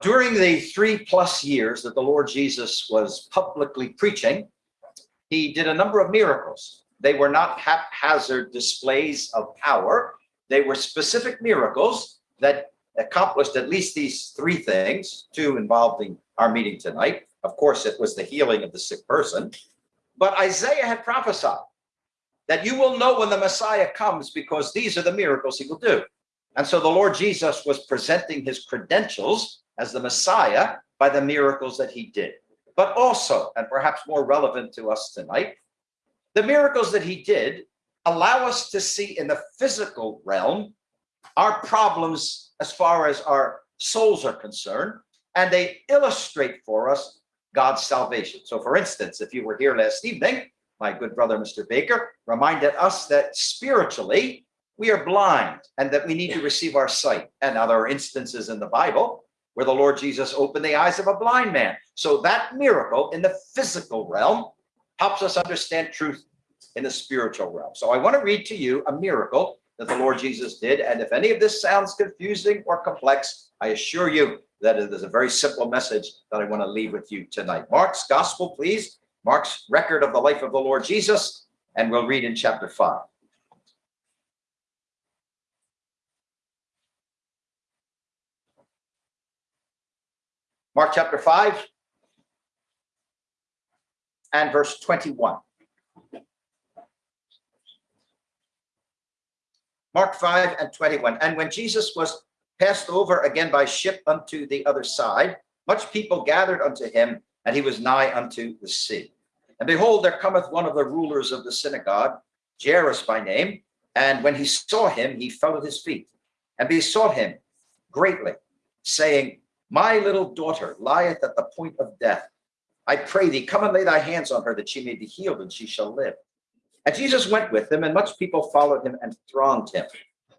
During the three plus years that the Lord Jesus was publicly preaching, he did a number of miracles. They were not haphazard displays of power. They were specific miracles that accomplished at least these three things, two involving our meeting tonight. Of course, it was the healing of the sick person. But Isaiah had prophesied that you will know when the Messiah comes because these are the miracles he will do. And so the Lord Jesus was presenting his credentials as the Messiah by the miracles that he did. But also, and perhaps more relevant to us tonight, the miracles that he did allow us to see in the physical realm our problems as far as our souls are concerned, and they illustrate for us God's salvation. So for instance, if you were here last evening, my good brother, Mr. Baker, reminded us that spiritually, we are blind and that we need to receive our sight. And other instances in the Bible where the Lord Jesus opened the eyes of a blind man. So that miracle in the physical realm helps us understand truth in the spiritual realm. So I want to read to you a miracle that the Lord Jesus did. And if any of this sounds confusing or complex, I assure you that it is a very simple message that I want to leave with you tonight. Mark's gospel, please. Mark's record of the life of the Lord Jesus, and we'll read in chapter 5. Mark chapter 5 and verse 21. Mark 5 and 21. And when Jesus was passed over again by ship unto the other side, much people gathered unto him, and he was nigh unto the sea. And behold, there cometh one of the rulers of the synagogue, Jairus by name, and when he saw him, he fell at his feet and besought him greatly, saying, My little daughter lieth at the point of death. I pray thee, come and lay thy hands on her that she may be healed and she shall live. And Jesus went with them, and much people followed him and thronged him.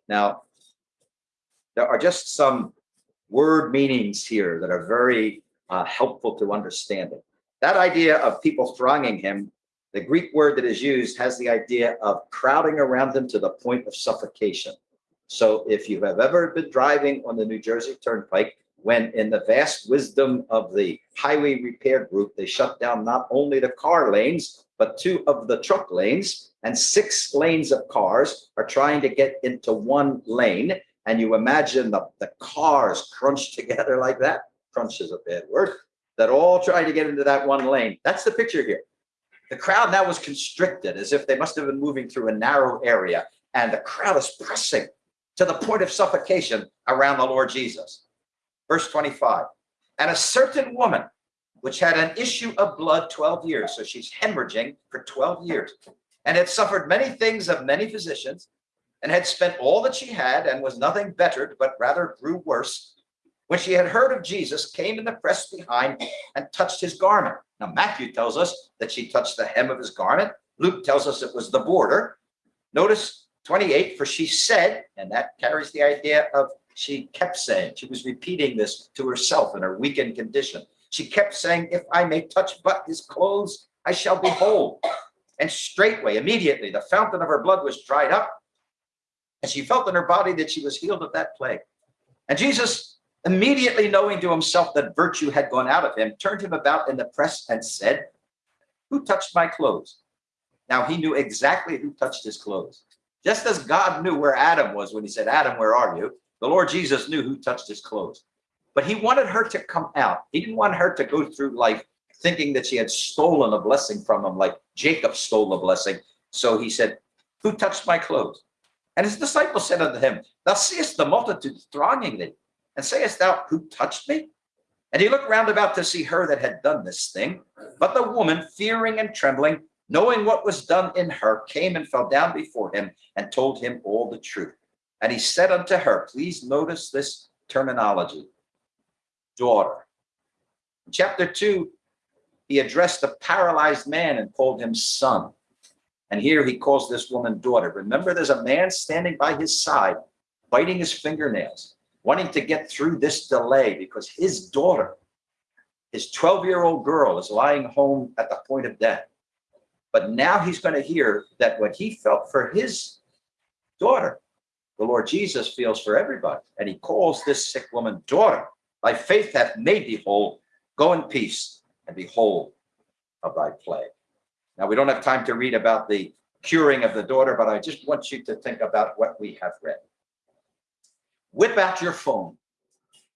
Now, there are just some word meanings here that are very uh, helpful to understanding. That idea of people thronging him, the Greek word that is used has the idea of crowding around them to the point of suffocation. So if you have ever been driving on the New Jersey Turnpike, when in the vast wisdom of the highway repair group, they shut down not only the car lanes, but two of the truck lanes and six lanes of cars are trying to get into one lane. And you imagine the, the cars crunched together like that. Crunch is a bad word. That all trying to get into that one lane. That's the picture here. The crowd now was constricted as if they must have been moving through a narrow area. And the crowd is pressing to the point of suffocation around the Lord Jesus. Verse 25. And a certain woman which had an issue of blood 12 years. So she's hemorrhaging for 12 years and had suffered many things of many physicians and had spent all that she had and was nothing bettered, but rather grew worse. When she had heard of Jesus, came in the press behind and touched his garment. Now, Matthew tells us that she touched the hem of his garment. Luke tells us it was the border. Notice 28, for she said, and that carries the idea of she kept saying, she was repeating this to herself in her weakened condition. She kept saying, if I may touch but his clothes, I shall be whole. And straightway, immediately, the fountain of her blood was dried up. And she felt in her body that she was healed of that plague. And Jesus, immediately knowing to himself that virtue had gone out of him, turned him about in the press and said, who touched my clothes? Now he knew exactly who touched his clothes. Just as God knew where Adam was when he said, Adam, where are you? The Lord Jesus knew who touched his clothes. But he wanted her to come out. He didn't want her to go through life thinking that she had stolen a blessing from him, like Jacob stole a blessing. So he said, who touched my clothes? And his disciples said unto him, Thou seest the multitude thronging thee, and sayest thou, Who touched me? And he looked round about to see her that had done this thing. But the woman, fearing and trembling, knowing what was done in her, came and fell down before him and told him all the truth. And he said unto her, please notice this terminology, daughter. In chapter 2, he addressed the paralyzed man and called him son. And here he calls this woman daughter. Remember, there's a man standing by his side, biting his fingernails, wanting to get through this delay because his daughter, his 12-year-old girl, is lying home at the point of death. But now he's going to hear that what he felt for his daughter, the Lord Jesus feels for everybody. And he calls this sick woman daughter. Thy faith hath made thee whole. Go in peace and be whole of thy plague. Now, we don't have time to read about the curing of the daughter, but I just want you to think about what we have read. Whip out your phone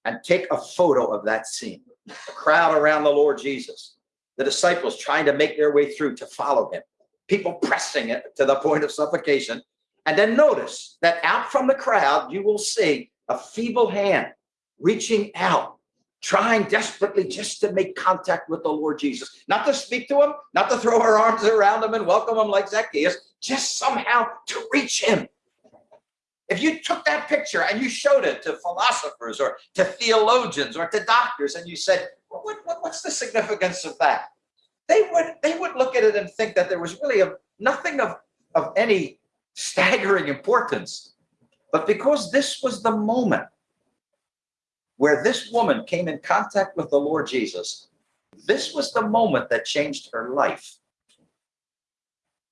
and take a photo of that scene. The crowd around the Lord Jesus, the disciples trying to make their way through to follow him, people pressing it to the point of suffocation. And then notice that out from the crowd, you will see a feeble hand reaching out, trying desperately just to make contact with the Lord Jesus, not to speak to him, not to throw her arms around him and welcome him like Zacchaeus, just somehow to reach him. If you took that picture and you showed it to philosophers or to theologians or to doctors and you said, what, what, what's the significance of that? They would, they would look at it and think that there was really a, nothing of, of any staggering importance. But because this was the moment where this woman came in contact with the Lord Jesus, this was the moment that changed her life.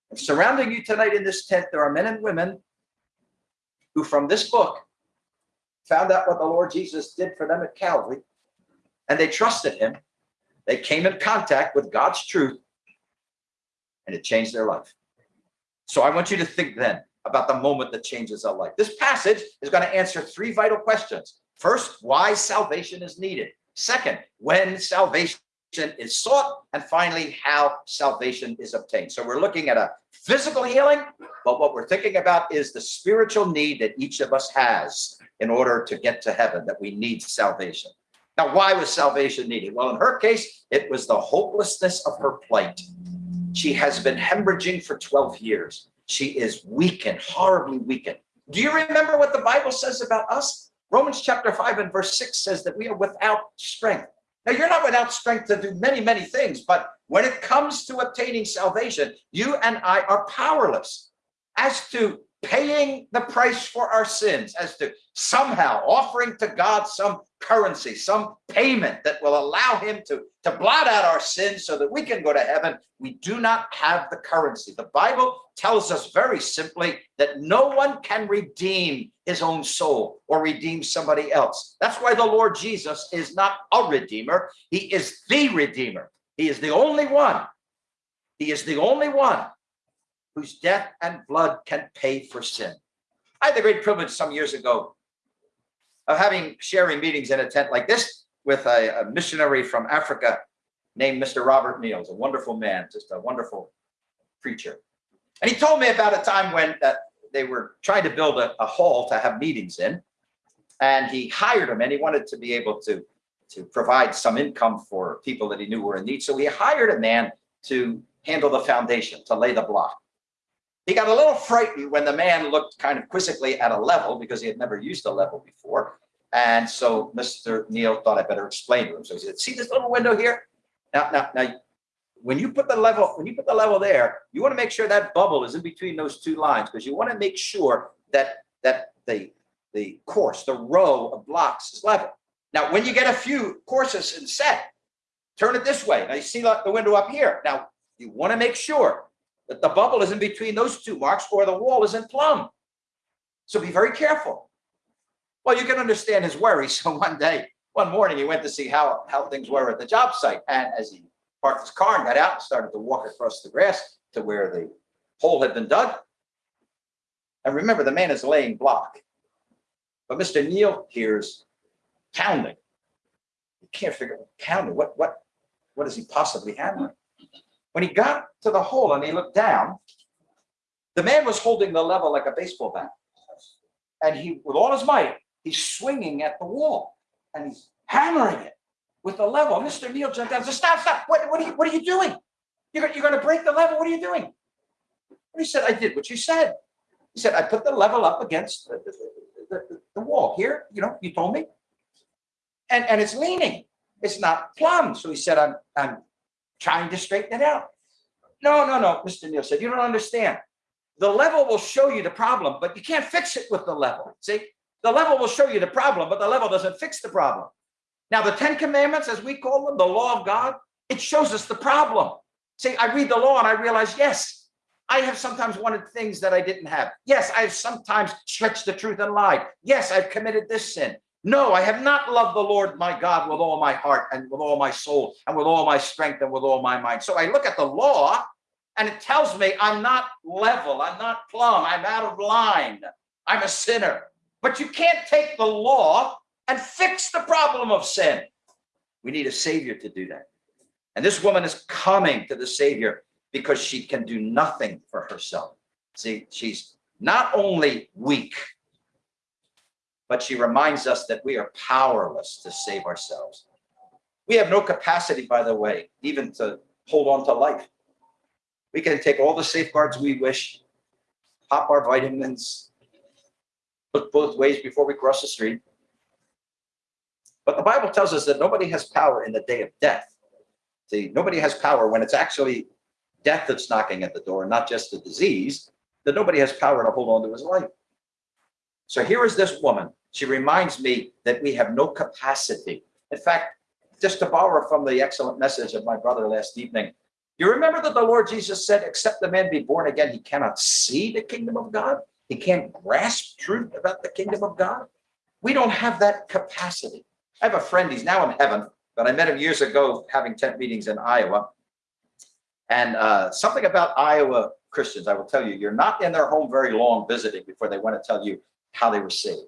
And surrounding you tonight in this tent, there are men and women who from this book found out what the Lord Jesus did for them at Calvary, and they trusted him. They came in contact with God's truth, and it changed their life. So I want you to think then about the moment that changes our life. This passage is going to answer three vital questions. First, why salvation is needed. Second, when salvation is sought. And finally, how salvation is obtained. So we're looking at a physical healing, but what we're thinking about is the spiritual need that each of us has in order to get to heaven, that we need salvation. Now, why was salvation needed? Well, in her case, it was the hopelessness of her plight. She has been hemorrhaging for 12 years. She is weakened, horribly weakened. Do you remember what the Bible says about us? Romans chapter 5 and verse 6 says that we are without strength. Now, you're not without strength to do many, many things, but when it comes to obtaining salvation, you and I are powerless as to paying the price for our sins, as to somehow offering to God some currency, some payment that will allow him to, to blot out our sins so that we can go to heaven. We do not have the currency. The Bible tells us very simply that no one can redeem his own soul or redeem somebody else. That's why the Lord Jesus is not a redeemer. He is the redeemer. He is the only one. He is the only one whose death and blood can pay for sin. I had the great privilege some years ago of having sharing meetings in a tent like this with a, a missionary from Africa named Mr. Robert Niels, a wonderful man, just a wonderful preacher. And he told me about a time when uh, they were trying to build a, a hall to have meetings in. And he hired him and he wanted to be able to, to provide some income for people that he knew were in need. So he hired a man to handle the foundation, to lay the block. He got a little frightened when the man looked kind of quizzically at a level because he had never used a level before. And so Mr. Neil thought I better explain to him. So he said, see this little window here? Now, now, now, when you put the level, when you put the level there, you want to make sure that bubble is in between those two lines because you want to make sure that that the the course, the row of blocks is level. Now, when you get a few courses in set, turn it this way. Now you see the window up here. Now you want to make sure that the bubble is in between those two marks or the wall is in plumb. So be very careful. Well, you can understand his worry. So one day, one morning, he went to see how, how things were at the job site. And as he parked his car and got out and started to walk across the grass to where the hole had been dug. And remember, the man is laying block. But Mr. Neil hears pounding. He can't figure out pounding. What, what, what is he possibly hammering? When he got to the hole and he looked down, the man was holding the level like a baseball bat. And he, with all his might, he's swinging at the wall and he's hammering it with the level. Mr. Neil jumped down and said, stop, stop. What, what, are, you, what are you doing? You're, you're going to break the level. What are you doing? And he said, I did what you said. He said, I put the level up against the, the, the, the wall here. You know, you told me. And, and it's leaning. It's not plumb. So he said, I'm, I'm trying to straighten it out. No, no, no, Mr. Neil said, you don't understand. The level will show you the problem, but you can't fix it with the level. See, the level will show you the problem, but the level doesn't fix the problem. Now, the Ten Commandments, as we call them, the law of God, it shows us the problem. See, I read the law and I realize, yes, I have sometimes wanted things that I didn't have. Yes, I have sometimes stretched the truth and lied. Yes, I've committed this sin. No, I have not loved the Lord my God with all my heart and with all my soul and with all my strength and with all my mind. So I look at the law and it tells me I'm not level, I'm not plumb, I'm out of line, I'm a sinner. But you can't take the law and fix the problem of sin. We need a savior to do that. And this woman is coming to the savior because she can do nothing for herself. See, she's not only weak, but she reminds us that we are powerless to save ourselves. We have no capacity, by the way, even to hold on to life. We can take all the safeguards we wish, pop our vitamins, look both ways before we cross the street. But the Bible tells us that nobody has power in the day of death. See, nobody has power when it's actually death that's knocking at the door, not just a disease, that nobody has power to hold on to his life. So here is this woman. She reminds me that we have no capacity. In fact, just to borrow from the excellent message of my brother last evening, you remember that the Lord Jesus said, except the man be born again, he cannot see the kingdom of God. He can't grasp truth about the kingdom of God. We don't have that capacity. I have a friend, he's now in heaven, but I met him years ago having tent meetings in Iowa. And uh, something about Iowa Christians, I will tell you, you're not in their home very long visiting before they want to tell you how they were saved.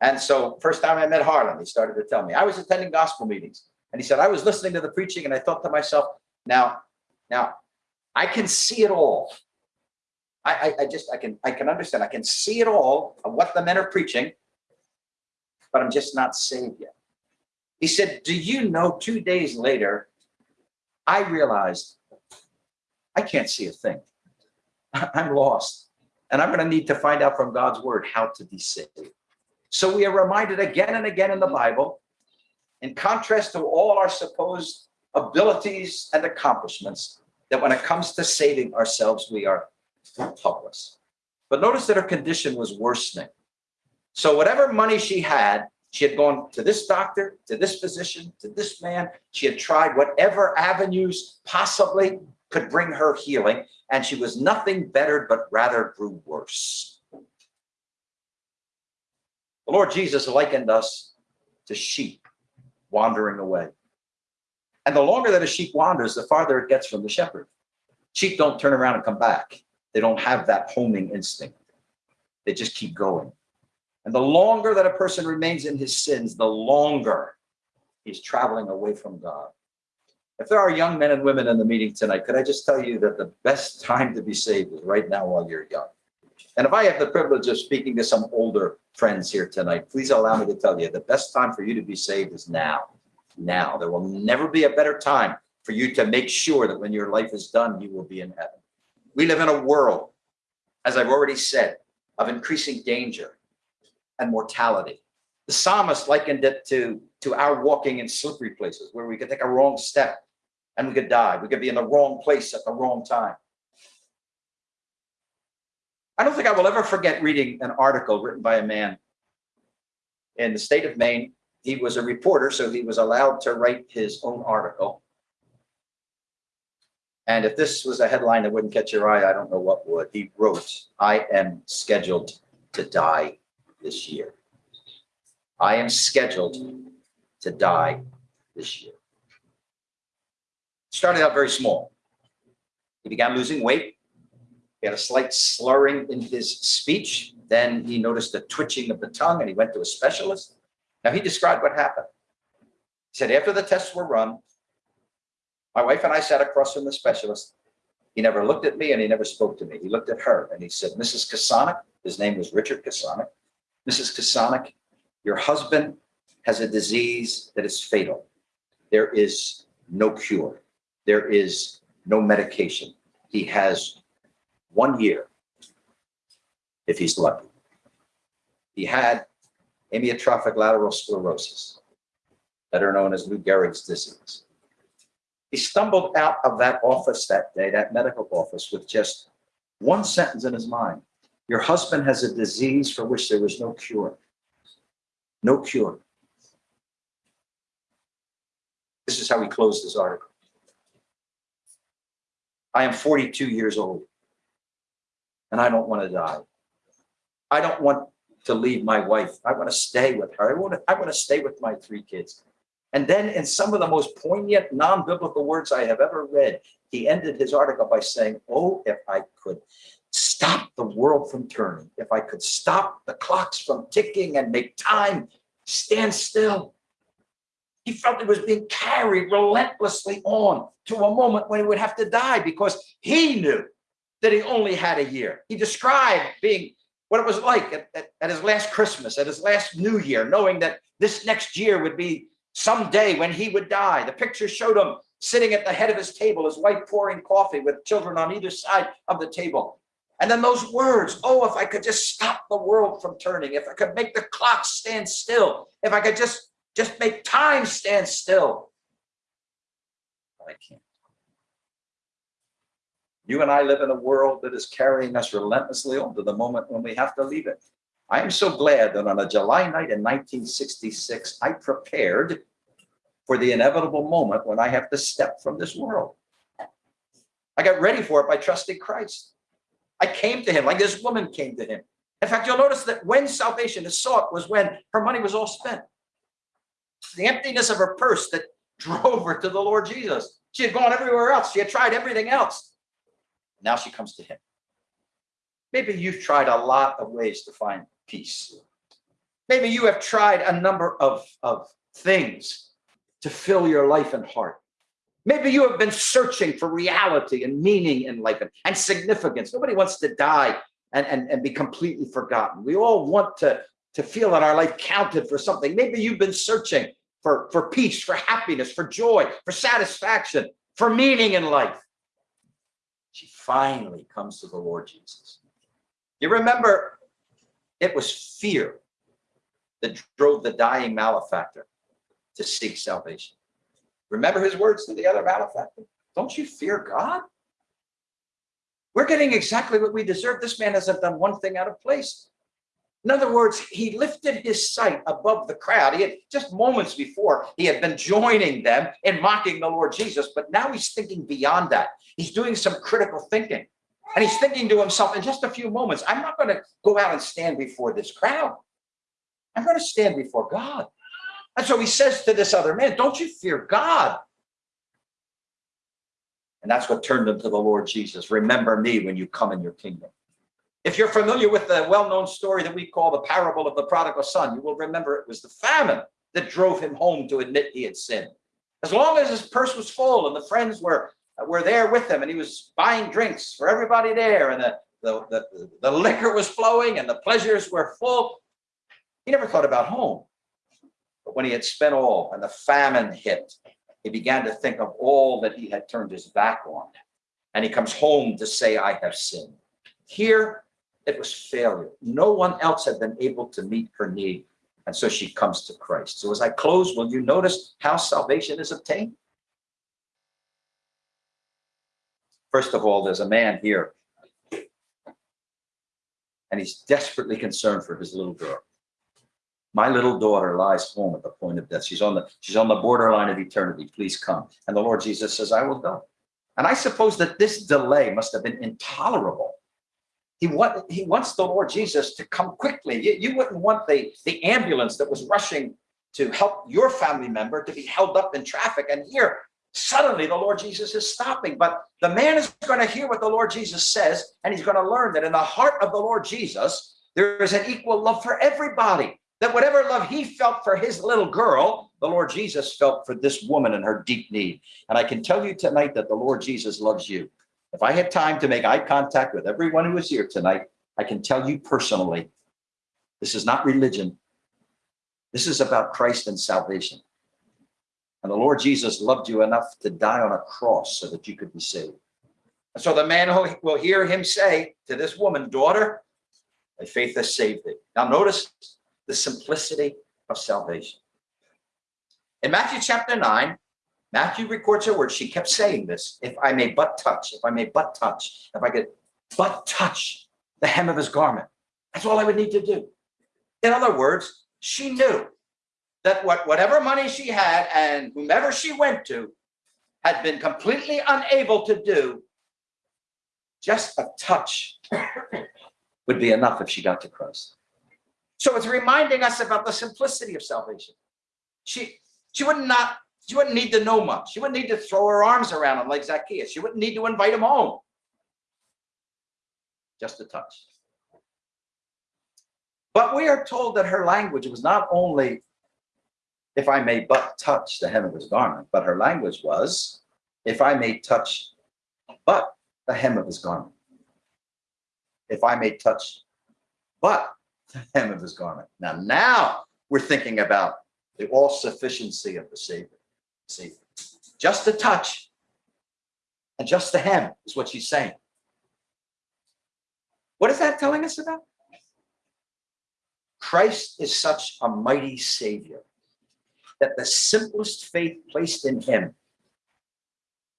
And so first time I met Harlan, he started to tell me, I was attending gospel meetings. And he said, I was listening to the preaching and I thought to myself, now, now I can see it all. I, I, I just, I can, I can understand. I can see it all of what the men are preaching, but I'm just not saved yet. He said, do you know two days later, I realized I can't see a thing. I'm lost. And I'm going to need to find out from God's word how to be saved. So we are reminded again and again in the Bible, in contrast to all our supposed abilities and accomplishments, that when it comes to saving ourselves, we are helpless. But notice that her condition was worsening. So whatever money she had, she had gone to this doctor, to this physician, to this man. She had tried whatever avenues possibly could bring her healing, and she was nothing bettered, but rather grew worse. The Lord Jesus likened us to sheep wandering away. And the longer that a sheep wanders, the farther it gets from the shepherd. Sheep don't turn around and come back. They don't have that homing instinct. They just keep going. And the longer that a person remains in his sins, the longer he's traveling away from God. If there are young men and women in the meeting tonight, could I just tell you that the best time to be saved is right now while you're young. And if I have the privilege of speaking to some older friends here tonight, please allow me to tell you the best time for you to be saved is now. Now. There will never be a better time for you to make sure that when your life is done, you will be in heaven. We live in a world, as I've already said, of increasing danger and mortality. The psalmist likened it to, to our walking in slippery places where we could take a wrong step and we could die. We could be in the wrong place at the wrong time. I don't think I will ever forget reading an article written by a man in the state of Maine. He was a reporter, so he was allowed to write his own article. And if this was a headline that wouldn't catch your eye, I don't know what would. He wrote, I am scheduled to die this year. I am scheduled to die this year. Started out very small. He began losing weight. He had a slight slurring in his speech. Then he noticed a twitching of the tongue and he went to a specialist. Now he described what happened. He said, after the tests were run, my wife and I sat across from the specialist. He never looked at me and he never spoke to me. He looked at her and he said, Mrs. Kasonic, his name was Richard Kasonic. Mrs. Kasonic, your husband has a disease that is fatal. There is no cure. There is no medication. He has one year if he's lucky. He had amyotrophic lateral sclerosis, better known as Lou Gehrig's disease. He stumbled out of that office that day, that medical office, with just one sentence in his mind. Your husband has a disease for which there was no cure. No cure. This is how he closed his article. I am 42 years old and I don't want to die. I don't want to leave my wife. I want to stay with her. I want to, I want to stay with my three kids. And then in some of the most poignant, non-biblical words I have ever read, he ended his article by saying, oh, if I could stop the world from turning, if I could stop the clocks from ticking and make time stand still. He felt he was being carried relentlessly on to a moment when he would have to die because he knew that he only had a year. He described being what it was like at, at, at, his last Christmas, at his last New Year, knowing that this next year would be some day when he would die. The picture showed him sitting at the head of his table, his wife pouring coffee with children on either side of the table. And then those words, oh, if I could just stop the world from turning, if I could make the clock stand still, if I could just, just make time stand still. But I can't. You and I live in a world that is carrying us relentlessly on to the moment when we have to leave it. I am so glad that on a July night in 1966, I prepared for the inevitable moment when I have to step from this world. I got ready for it by trusting Christ. I came to him like this woman came to him. In fact, you'll notice that when salvation is sought was when her money was all spent. The emptiness of her purse that drove her to the Lord Jesus. She had gone everywhere else. She had tried everything else. Now she comes to him. Maybe you've tried a lot of ways to find peace. Maybe you have tried a number of, of things to fill your life and heart. Maybe you have been searching for reality and meaning in life and, and significance. Nobody wants to die and, and, and be completely forgotten. We all want to, to feel that our life counted for something. Maybe you've been searching for, for peace, for happiness, for joy, for satisfaction, for meaning in life. She finally comes to the Lord Jesus. You remember, it was fear that drove the dying malefactor to seek salvation. Remember his words to the other malefactor? Don't you fear God? We're getting exactly what we deserve. This man hasn't done one thing out of place. In other words, he lifted his sight above the crowd. He had just moments before, he had been joining them in mocking the Lord Jesus, but now he's thinking beyond that. He's doing some critical thinking. And he's thinking to himself, in just a few moments, I'm not going to go out and stand before this crowd. I'm going to stand before God. And so he says to this other man, don't you fear God? And that's what turned him to the Lord Jesus. Remember me when you come in your kingdom. If you're familiar with the well-known story that we call the parable of the prodigal son, you will remember it was the famine that drove him home to admit he had sinned. As long as his purse was full and the friends were, were there with him and he was buying drinks for everybody there and the, the, the, the liquor was flowing and the pleasures were full, he never thought about home. But when he had spent all and the famine hit, he began to think of all that he had turned his back on. And he comes home to say, I have sinned. Here, it was failure. No one else had been able to meet her need. And so she comes to Christ. So as I close, will you notice how salvation is obtained? First of all, there's a man here. And he's desperately concerned for his little girl. My little daughter lies home at the point of death. She's on the she's on the borderline of eternity. Please come. And the Lord Jesus says, I will go. And I suppose that this delay must have been intolerable. He, want, he wants the Lord Jesus to come quickly. You, you wouldn't want the, the ambulance that was rushing to help your family member to be held up in traffic. And here, suddenly the Lord Jesus is stopping. But the man is going to hear what the Lord Jesus says, and he's going to learn that in the heart of the Lord Jesus, there is an equal love for everybody that whatever love he felt for his little girl, the Lord Jesus felt for this woman and her deep need. And I can tell you tonight that the Lord Jesus loves you. If I had time to make eye contact with everyone who is here tonight, I can tell you personally, this is not religion. This is about Christ and salvation. And the Lord Jesus loved you enough to die on a cross so that you could be saved. And so the man will hear him say to this woman, daughter, thy faith has saved thee. Now notice the simplicity of salvation. In Matthew chapter 9, Matthew records her words. She kept saying this, if I may but touch, if I may but touch, if I could but touch the hem of his garment. That's all I would need to do. In other words, she knew that what, whatever money she had and whomever she went to had been completely unable to do, just a touch would be enough if she got to Christ. So it's reminding us about the simplicity of salvation. She, she would not, she wouldn't need to know much. She wouldn't need to throw her arms around him like Zacchaeus. She wouldn't need to invite him home. Just a touch. But we are told that her language was not only, if I may but touch the hem of his garment, but her language was, if I may touch but the hem of his garment. If I may touch but the hem of his garment. Now, now we're thinking about the all sufficiency of the Savior. See, just a touch and just the hem is what she's saying. What is that telling us about? Christ is such a mighty Savior that the simplest faith placed in him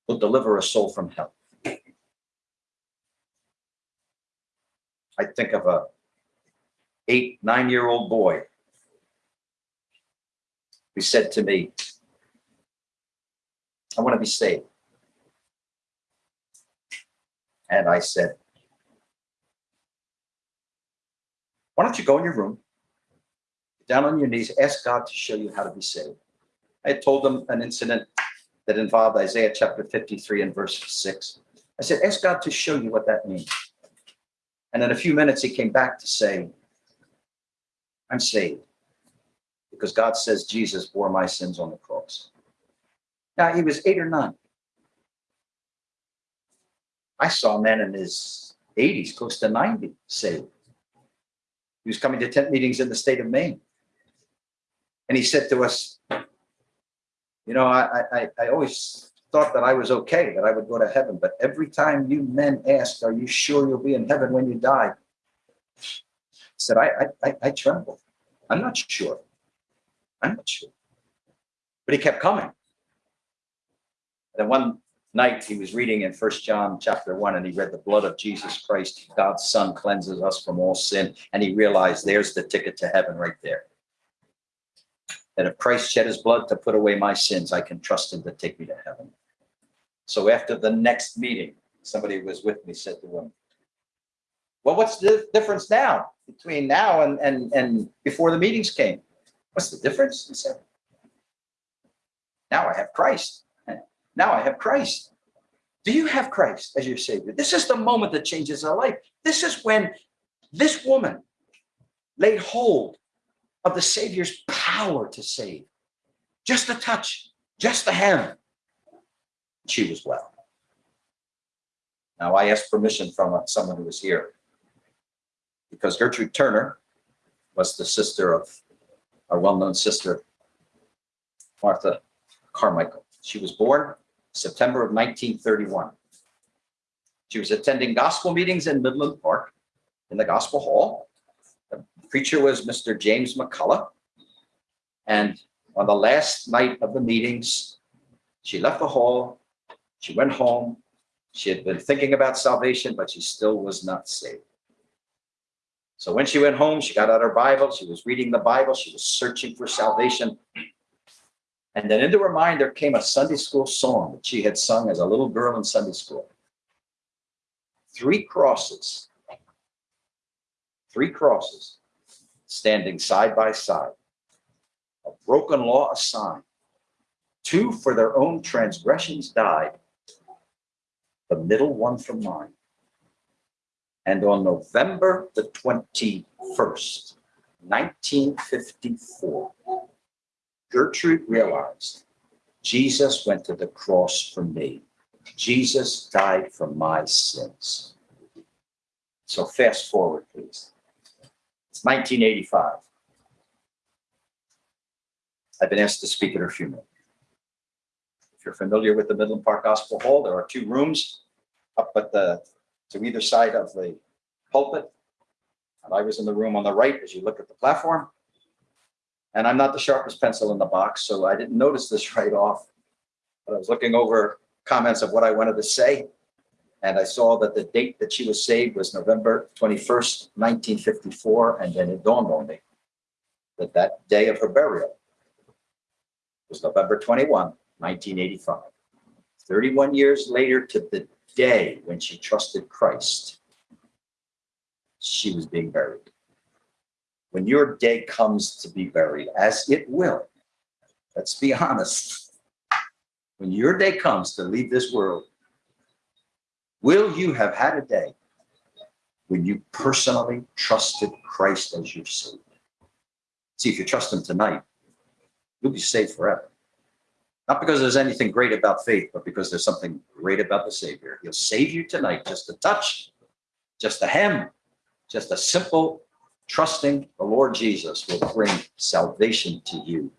will deliver a soul from hell. I think of a eight, nine-year-old boy who said to me, I want to be saved. And I said, why don't you go in your room, Get down on your knees, ask God to show you how to be saved. I told them an incident that involved Isaiah chapter 53 and verse 6. I said, ask God to show you what that means. And in a few minutes, he came back to say, I'm saved because God says Jesus bore my sins on the cross. Now, he was eight or nine. I saw a man in his 80s, close to 90, saved. He was coming to tent meetings in the state of Maine. And he said to us, you know, I, I, I always thought that I was okay, that I would go to heaven. But every time you men ask, are you sure you'll be in heaven when you die? I said, I, I, I tremble. I'm not sure. I'm not sure. But he kept coming. Then one night he was reading in First John chapter 1 and he read the blood of Jesus Christ, God's son cleanses us from all sin. And he realized there's the ticket to heaven right there. That if Christ shed his blood to put away my sins, I can trust him to take me to heaven. So after the next meeting, somebody was with me said to him, well, what's the difference now between now and, and, and before the meetings came? What's the difference? He said, now I have Christ. Now I have Christ. Do you have Christ as your Savior? This is the moment that changes our life. This is when this woman laid hold of the Savior's power to save. Just a touch, just a hand. She was well. Now I asked permission from someone who was here because Gertrude Turner was the sister of our well-known sister, Martha Carmichael. She was born September of 1931. She was attending gospel meetings in Midland Park in the gospel hall. The preacher was Mr. James McCullough. And on the last night of the meetings, she left the hall, she went home, she had been thinking about salvation, but she still was not saved. So when she went home, she got out her Bible, she was reading the Bible, she was searching for salvation. And then into her mind, there came a Sunday school song that she had sung as a little girl in Sunday school. Three crosses, three crosses standing side by side, a broken law assigned, two for their own transgressions died, the middle one for mine. And on November the 21st, 1954, Gertrude realized Jesus went to the cross for me. Jesus died for my sins. So fast forward, please. It's 1985. I've been asked to speak at her funeral. If you're familiar with the Midland Park Gospel Hall, there are two rooms up at the to either side of the pulpit. And I was in the room on the right as you look at the platform. And I'm not the sharpest pencil in the box, so I didn't notice this right off. But I was looking over comments of what I wanted to say. And I saw that the date that she was saved was November 21st, 1954. And then it dawned on me that that day of her burial was November 21, 1985. 31 years later to the day when she trusted Christ, she was being buried when your day comes to be buried, as it will, let's be honest, when your day comes to leave this world, will you have had a day when you personally trusted Christ as your Savior? See, if you trust Him tonight, you'll be saved forever. Not because there's anything great about faith, but because there's something great about the Savior. He'll save you tonight. Just a touch, just a hem, just a simple trusting the Lord Jesus will bring salvation to you.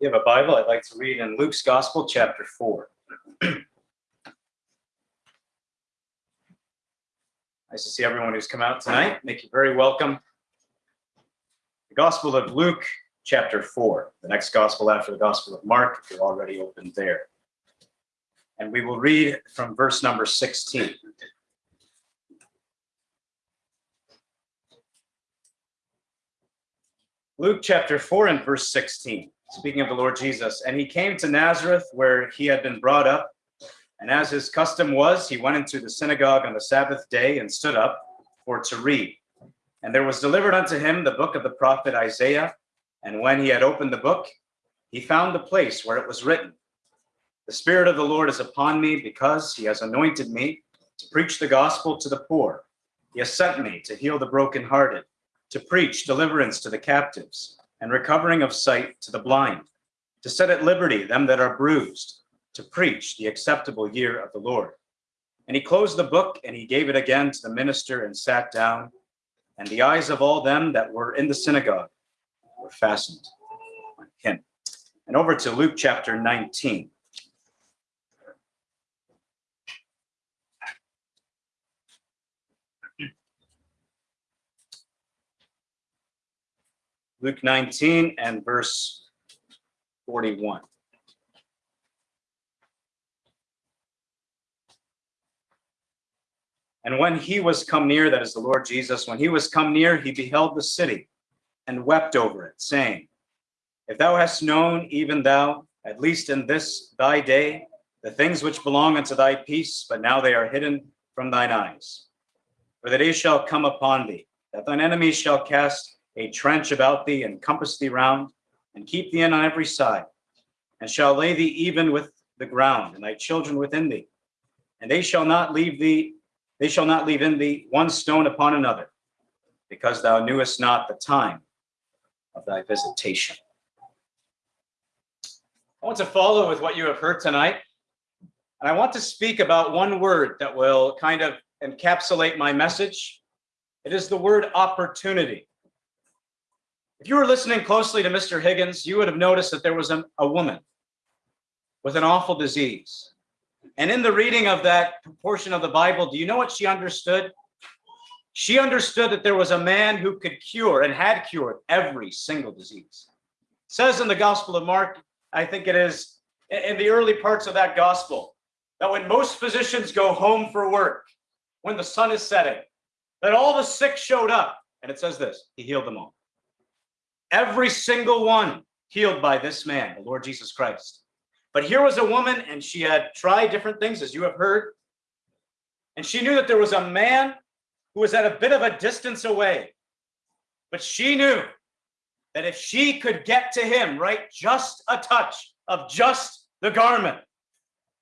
you have a Bible, I'd like to read in Luke's Gospel, chapter 4. Nice to see everyone who's come out tonight. Make you very welcome. The Gospel of Luke, chapter 4, the next Gospel after the Gospel of Mark, if you're already open there. And we will read from verse number 16. Luke chapter 4 and verse 16, speaking of the Lord Jesus. And he came to Nazareth where he had been brought up and as his custom was, he went into the synagogue on the Sabbath day and stood up for to read. And there was delivered unto him the book of the prophet Isaiah. And when he had opened the book, he found the place where it was written, The Spirit of the Lord is upon me because he has anointed me to preach the gospel to the poor. He has sent me to heal the brokenhearted, to preach deliverance to the captives, and recovering of sight to the blind, to set at liberty them that are bruised to preach the acceptable year of the Lord. And he closed the book and he gave it again to the minister and sat down. And the eyes of all them that were in the synagogue were fastened on him. And over to Luke chapter 19. Luke 19 and verse 41. And when he was come near, that is the Lord Jesus, when he was come near, he beheld the city and wept over it, saying, If thou hast known, even thou, at least in this thy day, the things which belong unto thy peace, but now they are hidden from thine eyes. For the day shall come upon thee, that thine enemies shall cast a trench about thee and compass thee round, and keep thee in on every side, and shall lay thee even with the ground, and thy children within thee. And they shall not leave thee they shall not leave in thee one stone upon another, because thou knewest not the time of thy visitation. I want to follow with what you have heard tonight. And I want to speak about one word that will kind of encapsulate my message. It is the word opportunity. If you were listening closely to Mr. Higgins, you would have noticed that there was a, a woman with an awful disease. And in the reading of that portion of the Bible, do you know what she understood? She understood that there was a man who could cure and had cured every single disease. It says in the Gospel of Mark, I think it is in the early parts of that gospel, that when most physicians go home for work, when the sun is setting, that all the sick showed up. And it says this, he healed them all. Every single one healed by this man, the Lord Jesus Christ. But here was a woman, and she had tried different things, as you have heard. And she knew that there was a man who was at a bit of a distance away. But she knew that if she could get to him, right, just a touch of just the garment,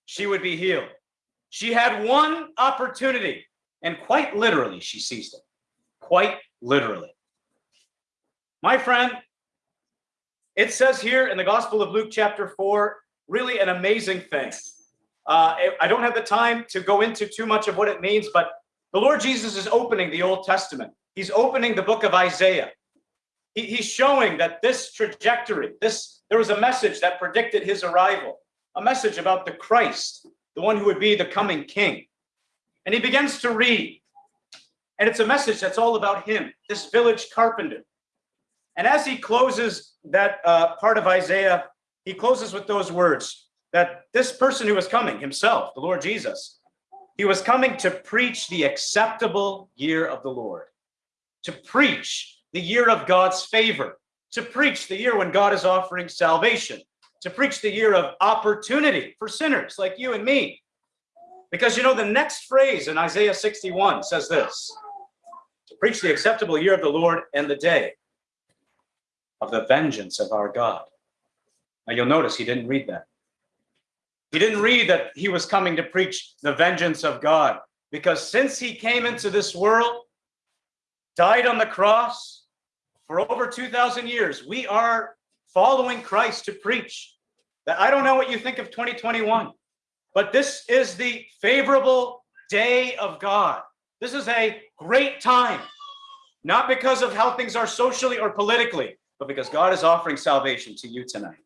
she would be healed. She had one opportunity, and quite literally, she seized it. Quite literally. My friend, it says here in the Gospel of Luke, chapter 4, really an amazing thing. Uh, I don't have the time to go into too much of what it means, but the Lord Jesus is opening the Old Testament. He's opening the book of Isaiah. He, he's showing that this trajectory, this there was a message that predicted his arrival, a message about the Christ, the one who would be the coming king. And he begins to read. And it's a message that's all about him, this village carpenter. And as he closes that uh, part of Isaiah, he closes with those words that this person who is coming himself, the Lord Jesus, he was coming to preach the acceptable year of the Lord, to preach the year of God's favor, to preach the year when God is offering salvation to preach the year of opportunity for sinners like you and me. Because you know, the next phrase in Isaiah 61 says this to preach the acceptable year of the Lord and the day of the vengeance of our God. Now you'll notice he didn't read that. He didn't read that he was coming to preach the vengeance of God because since he came into this world, died on the cross for over 2,000 years, we are following Christ to preach. That I don't know what you think of 2021, but this is the favorable day of God. This is a great time, not because of how things are socially or politically, but because God is offering salvation to you tonight.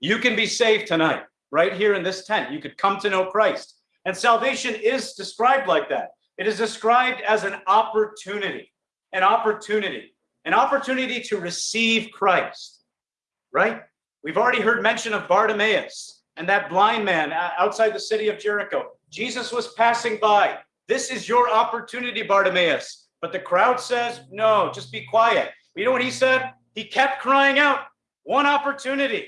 You can be saved tonight, right here in this tent. You could come to know Christ. And salvation is described like that. It is described as an opportunity, an opportunity, an opportunity to receive Christ, right? We've already heard mention of Bartimaeus and that blind man outside the city of Jericho. Jesus was passing by. This is your opportunity, Bartimaeus. But the crowd says, no, just be quiet. You know what he said? He kept crying out, one opportunity,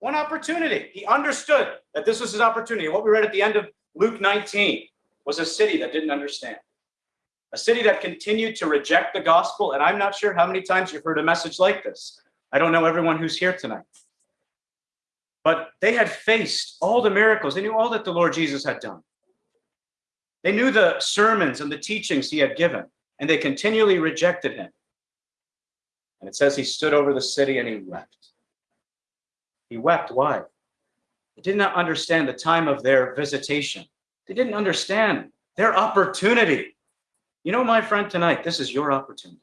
one opportunity. He understood that this was his opportunity. What we read at the end of Luke 19 was a city that didn't understand, a city that continued to reject the gospel. And I'm not sure how many times you've heard a message like this. I don't know everyone who's here tonight. But they had faced all the miracles. They knew all that the Lord Jesus had done. They knew the sermons and the teachings he had given, and they continually rejected him. And it says he stood over the city and he wept. He wept. Why? They did not understand the time of their visitation. They didn't understand their opportunity. You know, my friend, tonight, this is your opportunity.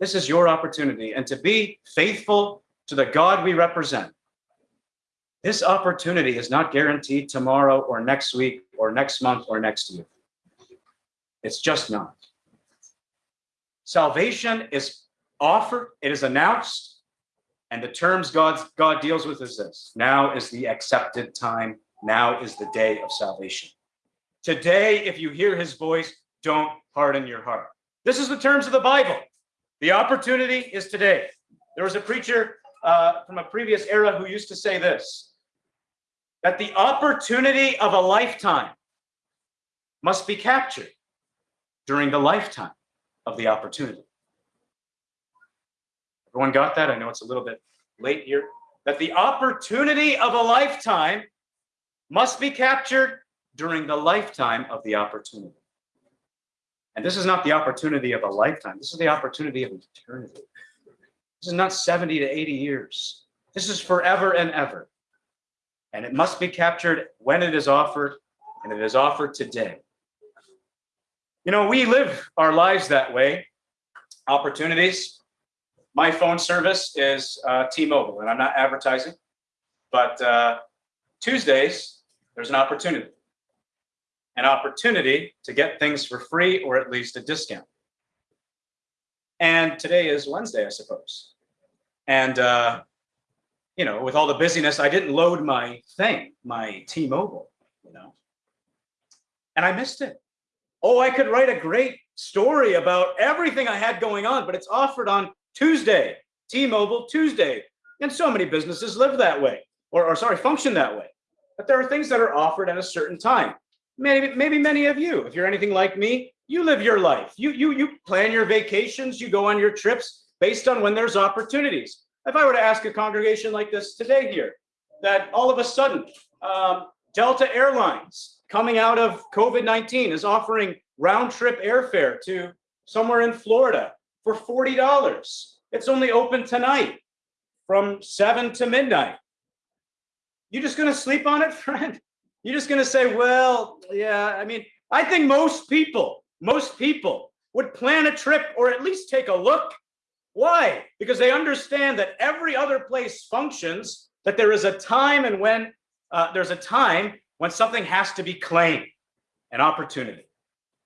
This is your opportunity. And to be faithful to the God we represent, this opportunity is not guaranteed tomorrow or next week or next month or next year. It's just not. Salvation is offered, it is announced, and the terms God's, God deals with is this. Now is the accepted time. Now is the day of salvation. Today, if you hear his voice, don't harden your heart. This is the terms of the Bible. The opportunity is today. There was a preacher uh, from a previous era who used to say this, that the opportunity of a lifetime must be captured during the lifetime of the opportunity. Everyone got that? I know it's a little bit late here. That the opportunity of a lifetime must be captured during the lifetime of the opportunity. And this is not the opportunity of a lifetime. This is the opportunity of eternity. This is not 70 to 80 years. This is forever and ever. And it must be captured when it is offered, and it is offered today. You know, we live our lives that way. Opportunities, my phone service is uh, T-Mobile, and I'm not advertising, but uh, Tuesdays, there's an opportunity. An opportunity to get things for free or at least a discount. And today is Wednesday, I suppose. And, uh, you know, with all the busyness, I didn't load my thing, my T-Mobile, you know, and I missed it. Oh, I could write a great story about everything I had going on, but it's offered on Tuesday, T-Mobile Tuesday. And so many businesses live that way, or, or sorry, function that way. But there are things that are offered at a certain time. Maybe, maybe many of you, if you're anything like me, you live your life. You, you, you plan your vacations, you go on your trips based on when there's opportunities. If I were to ask a congregation like this today here, that all of a sudden, um, Delta Airlines coming out of COVID-19 is offering round trip airfare to somewhere in Florida for $40. It's only open tonight from seven to midnight. You're just gonna sleep on it, friend? You're just gonna say, well, yeah, I mean, I think most people, most people would plan a trip or at least take a look. Why? Because they understand that every other place functions, that there is a time and when uh, there's a time when something has to be claimed, an opportunity.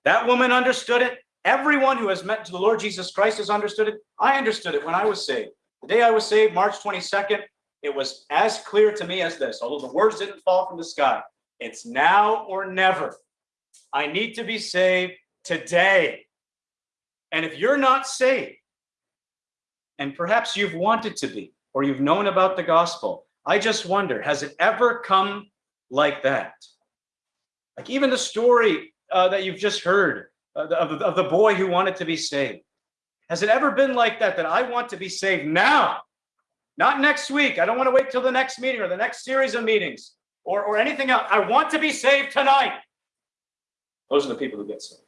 That woman understood it. Everyone who has met the Lord Jesus Christ has understood it. I understood it when I was saved. The day I was saved, March 22nd, it was as clear to me as this, although the words didn't fall from the sky. It's now or never. I need to be saved today. And if you're not saved, and perhaps you've wanted to be, or you've known about the gospel, I just wonder, has it ever come like that? Like even the story uh, that you've just heard of, of the boy who wanted to be saved. Has it ever been like that, that I want to be saved now? Not next week. I don't want to wait till the next meeting or the next series of meetings or, or anything else. I want to be saved tonight. Those are the people who get saved.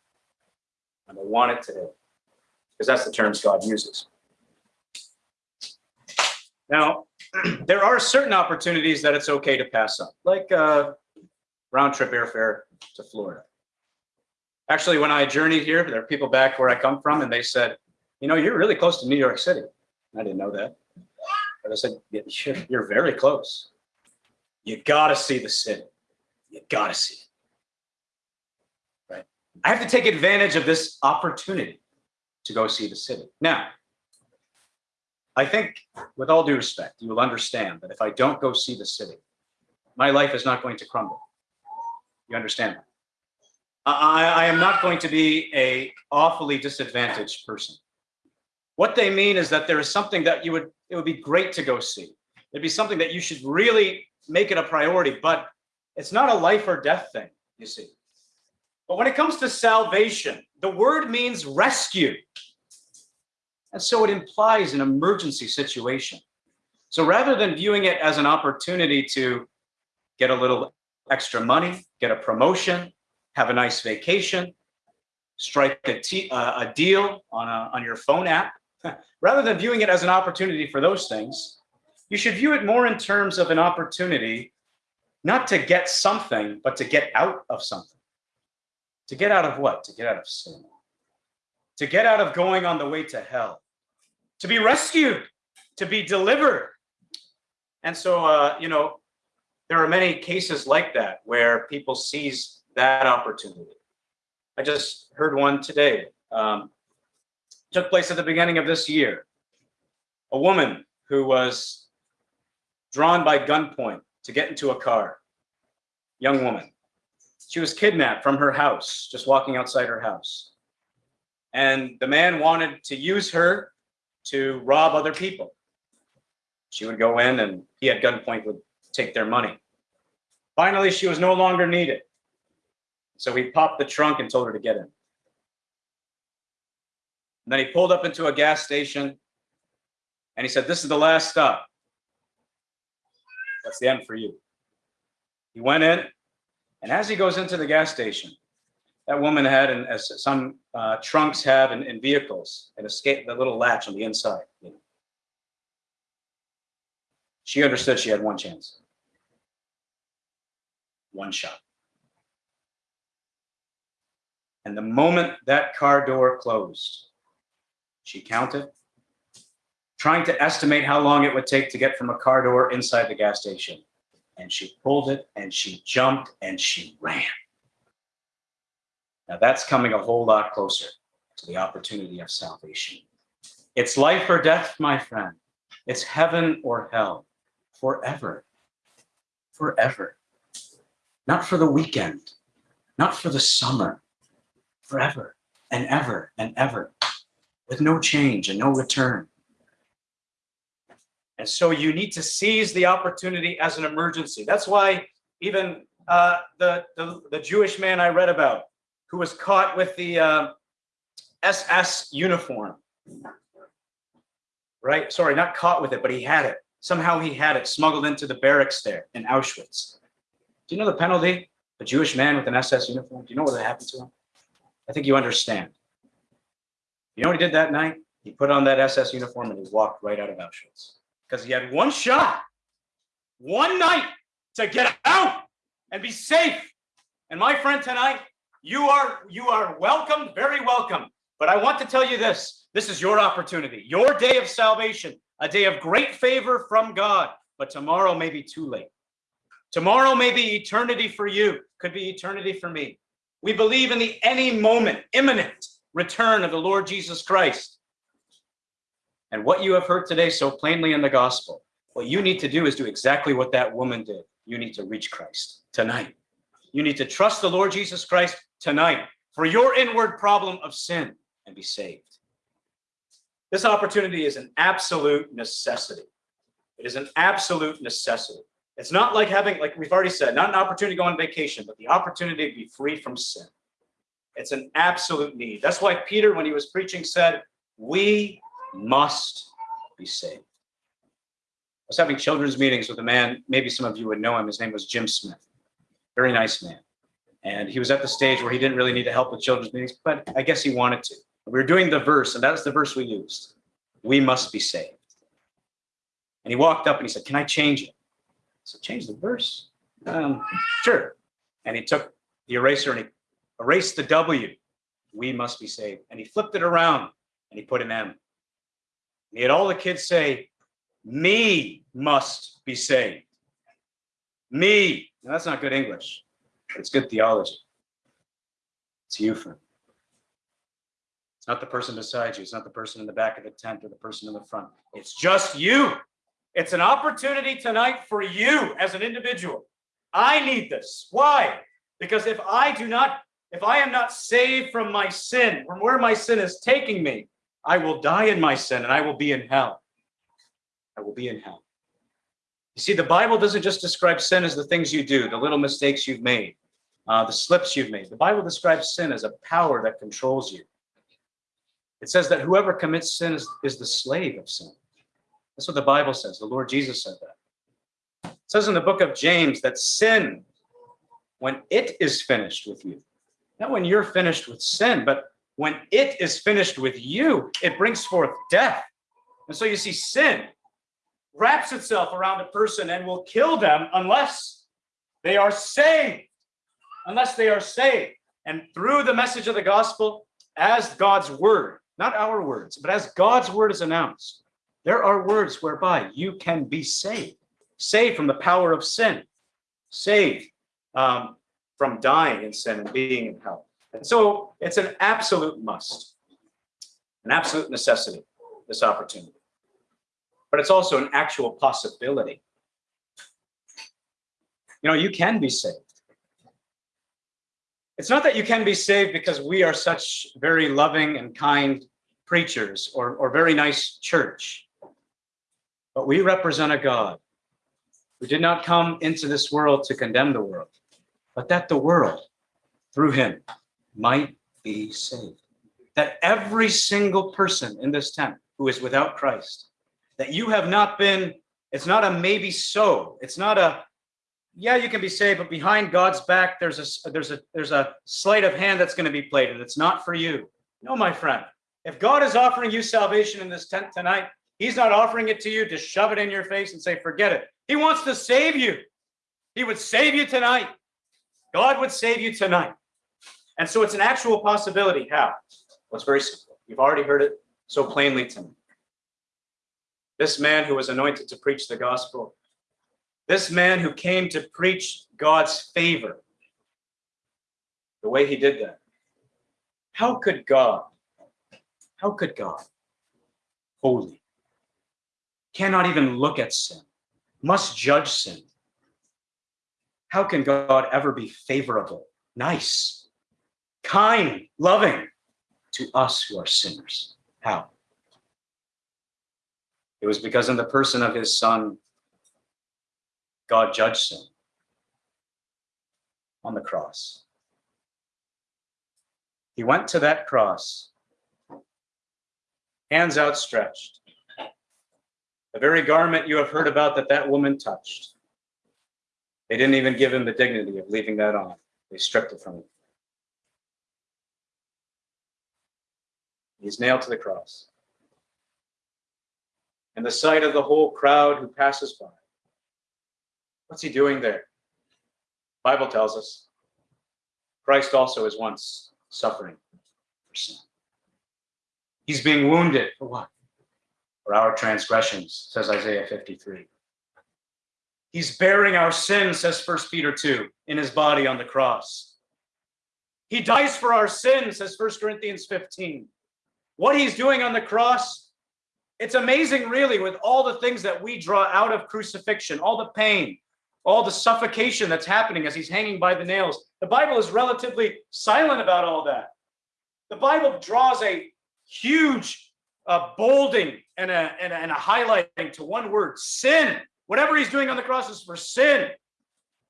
And they want it today because that's the terms God uses. Now, there are certain opportunities that it's okay to pass up, like uh, round trip airfare to Florida. Actually, when I journeyed here, there are people back where I come from, and they said, you know, you're really close to New York City. I didn't know that. But I said, you're, you're very close. You got to see the city. You got to see it. Right? I have to take advantage of this opportunity to go see the city. Now, I think, with all due respect, you will understand that if I don't go see the city, my life is not going to crumble. You understand that? I, I am not going to be a awfully disadvantaged person. What they mean is that there is something that you would, it would be great to go see. It'd be something that you should really make it a priority, but it's not a life or death thing, you see. But when it comes to salvation, the word means rescue. And so it implies an emergency situation. So rather than viewing it as an opportunity to get a little extra money, get a promotion, have a nice vacation, strike a, uh, a deal on, a, on your phone app, rather than viewing it as an opportunity for those things, you should view it more in terms of an opportunity not to get something, but to get out of something. To get out of what? To get out of sin. To get out of going on the way to hell. To be rescued. To be delivered. And so, uh, you know, there are many cases like that where people seize that opportunity. I just heard one today. Um, took place at the beginning of this year. A woman who was drawn by gunpoint to get into a car, young woman. She was kidnapped from her house, just walking outside her house. And the man wanted to use her to rob other people. She would go in and he at gunpoint would take their money. Finally, she was no longer needed. So he popped the trunk and told her to get in. And then he pulled up into a gas station and he said, This is the last stop. That's the end for you. He went in, and as he goes into the gas station, that woman had, and as some uh, trunks have in, in vehicles, an escape, the little latch on the inside. You know. She understood she had one chance, one shot. And the moment that car door closed, she counted, trying to estimate how long it would take to get from a car door inside the gas station. And she pulled it and she jumped and she ran. Now that's coming a whole lot closer to the opportunity of salvation. It's life or death, my friend. It's heaven or hell forever. Forever. Not for the weekend, not for the summer, forever and ever and ever with no change and no return. And so you need to seize the opportunity as an emergency. That's why even uh, the, the, the, Jewish man I read about who was caught with the uh, SS uniform, right? Sorry, not caught with it, but he had it. Somehow he had it smuggled into the barracks there in Auschwitz. Do you know the penalty? A Jewish man with an SS uniform? Do you know what happened to him? I think you understand. You know what he did that night? He put on that SS uniform and he walked right out of Auschwitz because he had one shot, one night to get out and be safe. And my friend tonight, you are you are welcome, very welcome. But I want to tell you this, this is your opportunity, your day of salvation, a day of great favor from God, but tomorrow may be too late. Tomorrow may be eternity for you, could be eternity for me. We believe in the any moment, imminent return of the Lord Jesus Christ. And what you have heard today so plainly in the gospel, what you need to do is do exactly what that woman did. You need to reach Christ tonight. You need to trust the Lord Jesus Christ tonight for your inward problem of sin and be saved. This opportunity is an absolute necessity. It is an absolute necessity. It's not like having, like we've already said, not an opportunity to go on vacation, but the opportunity to be free from sin. It's an absolute need. That's why Peter, when he was preaching, said, We must be saved. I was having children's meetings with a man, maybe some of you would know him. His name was Jim Smith. Very nice man. And he was at the stage where he didn't really need to help with children's meetings, but I guess he wanted to. We were doing the verse, and that's the verse we used. We must be saved. And he walked up and he said, Can I change it? So change the verse. Um, sure. And he took the eraser and he erased the W. We must be saved. And he flipped it around and he put an M. And he had all the kids say, Me must be saved. Me. Now, that's not good English, it's good theology. It's you, friend. It's not the person beside you. It's not the person in the back of the tent or the person in the front. It's just you. It's an opportunity tonight for you as an individual. I need this. Why? Because if I do not, if I am not saved from my sin, from where my sin is taking me, I will die in my sin and I will be in hell. I will be in hell. You see, the Bible doesn't just describe sin as the things you do, the little mistakes you've made, uh, the slips you've made. The Bible describes sin as a power that controls you. It says that whoever commits sin is, is the slave of sin. That's what the Bible says. The Lord Jesus said that. It says in the book of James that sin, when it is finished with you, not when you're finished with sin, but when it is finished with you, it brings forth death. And so you see, sin wraps itself around a person and will kill them unless they are saved. Unless they are saved. And through the message of the gospel, as God's word, not our words, but as God's word is announced, there are words whereby you can be saved, saved from the power of sin, saved um, from dying in sin and being in hell. And so it's an absolute must, an absolute necessity, this opportunity. But it's also an actual possibility. You know, you can be saved. It's not that you can be saved because we are such very loving and kind preachers or, or very nice church. But we represent a God who did not come into this world to condemn the world, but that the world, through him, might be saved. That every single person in this tent who is without Christ, that you have not been, it's not a maybe so. It's not a, yeah, you can be saved, but behind God's back, there's a there's a there's a sleight of hand that's going to be played, and it's not for you. No, my friend. If God is offering you salvation in this tent tonight, He's not offering it to you to shove it in your face and say, forget it. He wants to save you. He would save you tonight. God would save you tonight. And so it's an actual possibility. How? Well, it's very simple. You've already heard it so plainly tonight. This man who was anointed to preach the gospel, this man who came to preach God's favor, the way he did that. How could God, how could God, holy, cannot even look at sin, must judge sin. How can God ever be favorable, nice, kind, loving to us who are sinners? How? It was because in the person of his son, God judged sin on the cross. He went to that cross, hands outstretched, the very garment you have heard about that that woman touched. They didn't even give him the dignity of leaving that on. They stripped it from him. He's nailed to the cross. And the sight of the whole crowd who passes by. What's he doing there? Bible tells us Christ also is once suffering for sin. He's being wounded for what? For our transgressions, says Isaiah 53. He's bearing our sins, says 1 Peter 2, in his body on the cross. He dies for our sins, says 1 Corinthians 15. What he's doing on the cross, it's amazing, really, with all the things that we draw out of crucifixion, all the pain, all the suffocation that's happening as he's hanging by the nails. The Bible is relatively silent about all that. The Bible draws a huge a bolding and a, and a, and a highlighting to one word sin. Whatever he's doing on the cross is for sin.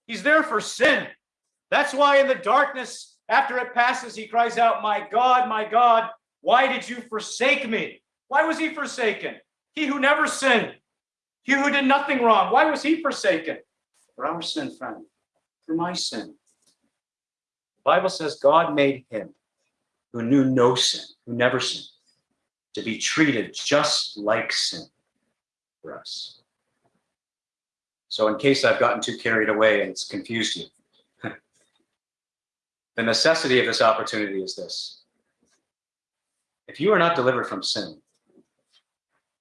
He's there for sin. That's why in the darkness, after it passes, he cries out, My God, my God, why did you forsake me? Why was he forsaken? He who never sinned, he who did nothing wrong, why was he forsaken? For our sin, friend, for my sin. The Bible says God made him who knew no sin, who never sinned, to be treated just like sin for us. So, in case I've gotten too carried away and it's confused you, the necessity of this opportunity is this if you are not delivered from sin,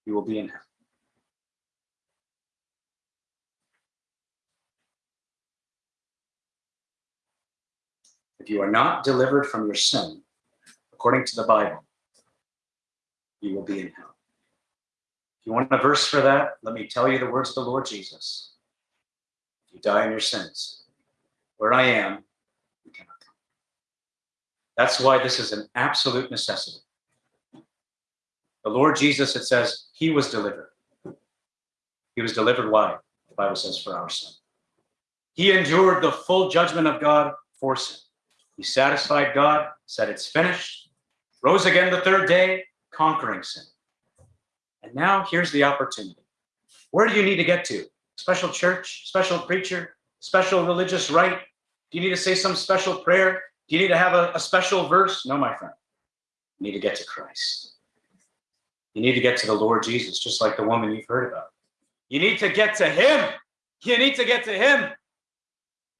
you will be in hell. If you are not delivered from your sin, according to the Bible, you will be in hell. If you want a verse for that, let me tell you the words of the Lord Jesus. If you die in your sins, where I am, you cannot come. That's why this is an absolute necessity. The Lord Jesus, it says, he was delivered. He was delivered why? The Bible says for our sin. He endured the full judgment of God for sin. He satisfied God, said it's finished, rose again the third day, conquering sin. And now here's the opportunity. Where do you need to get to? Special church, special preacher, special religious rite? Do you need to say some special prayer? Do you need to have a, a special verse? No, my friend. You need to get to Christ. You need to get to the Lord Jesus, just like the woman you've heard about. You need to get to Him. You need to get to Him.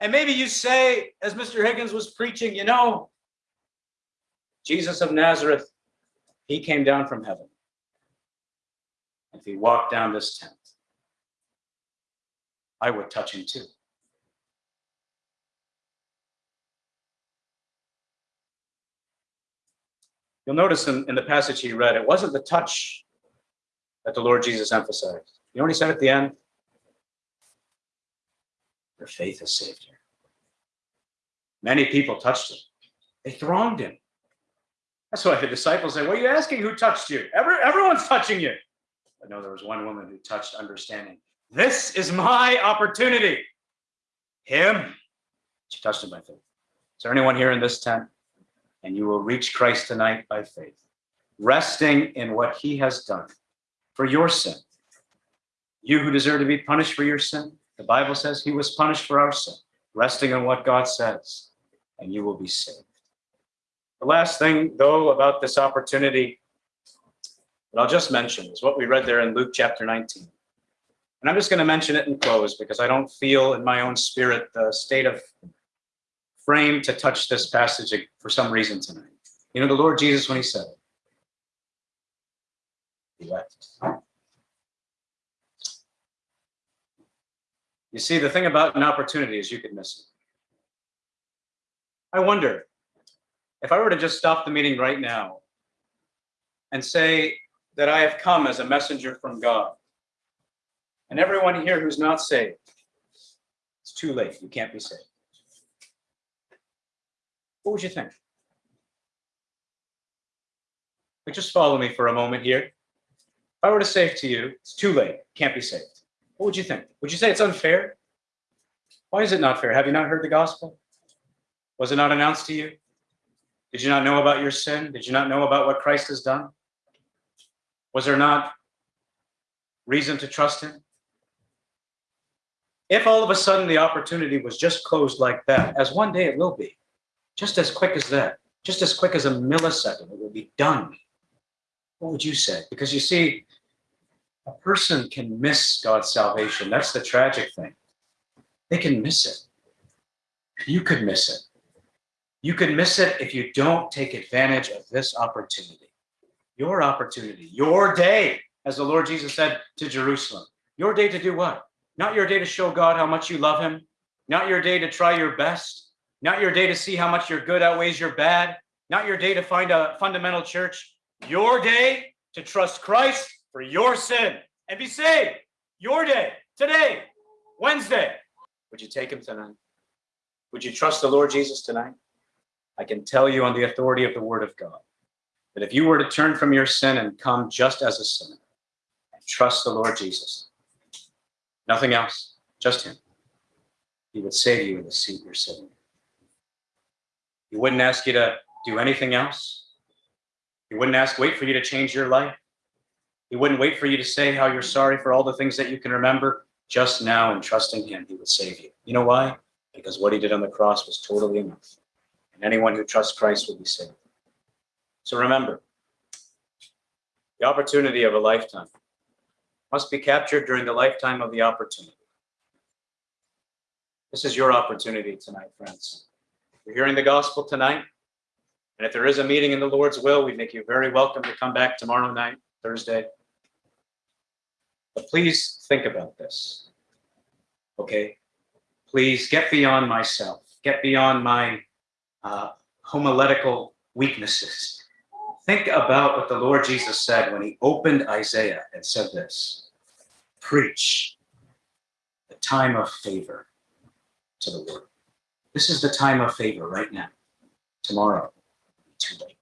And maybe you say, as Mr. Higgins was preaching, you know, Jesus of Nazareth, He came down from heaven. If He walked down this tent, I would touch Him too. You'll notice in, in the passage he read, it wasn't the touch that the Lord Jesus emphasized. You know what he said at the end? Your faith has saved you. Many people touched him. They thronged him. That's why the disciples say, What are you asking? Who touched you? Every, everyone's touching you. But no, there was one woman who touched understanding. This is my opportunity. Him. She touched him by faith. Is there anyone here in this tent and you will reach Christ tonight by faith, resting in what he has done for your sin. You who deserve to be punished for your sin, the Bible says he was punished for our sin, resting on what God says, and you will be saved. The last thing, though, about this opportunity that I'll just mention is what we read there in Luke chapter 19. And I'm just going to mention it and close because I don't feel in my own spirit the state of frame to touch this passage for some reason tonight. You know, the Lord Jesus, when he said he left. You see, the thing about an opportunity is you could miss it. I wonder if I were to just stop the meeting right now and say that I have come as a messenger from God, and everyone here who's not saved, it's too late. You can't be saved. What would you think? But just follow me for a moment here. If I were to say to you, it's too late, can't be saved. What would you think? Would you say it's unfair? Why is it not fair? Have you not heard the gospel? Was it not announced to you? Did you not know about your sin? Did you not know about what Christ has done? Was there not reason to trust him? If all of a sudden the opportunity was just closed like that, as one day it will be, just as quick as that, just as quick as a millisecond, it will be done. What would you say? Because you see, a person can miss God's salvation. That's the tragic thing. They can miss it. You could miss it. You could miss it if you don't take advantage of this opportunity. Your opportunity, your day, as the Lord Jesus said to Jerusalem. Your day to do what? Not your day to show God how much you love Him, not your day to try your best, not your day to see how much your good outweighs your bad, not your day to find a fundamental church, your day to trust Christ for your sin and be saved. Your day, today, Wednesday. Would you take him tonight? Would you trust the Lord Jesus tonight? I can tell you on the authority of the word of God that if you were to turn from your sin and come just as a sinner and trust the Lord Jesus, nothing else, just Him, He would save you in the seat you're sitting. in. He wouldn't ask you to do anything else. He wouldn't ask, wait for you to change your life. He wouldn't wait for you to say how you're sorry for all the things that you can remember. Just now, in trusting Him, He would save you. You know why? Because what He did on the cross was totally enough. And anyone who trusts Christ will be saved. So remember, the opportunity of a lifetime must be captured during the lifetime of the opportunity. This is your opportunity tonight, friends. You're hearing the gospel tonight. And if there is a meeting in the Lord's will, we'd make you very welcome to come back tomorrow night, Thursday. But please think about this. Okay? Please get beyond myself, get beyond my uh, homiletical weaknesses. Think about what the Lord Jesus said when he opened Isaiah and said this Preach the time of favor to the Lord. This is the time of favor right now. Tomorrow, too late.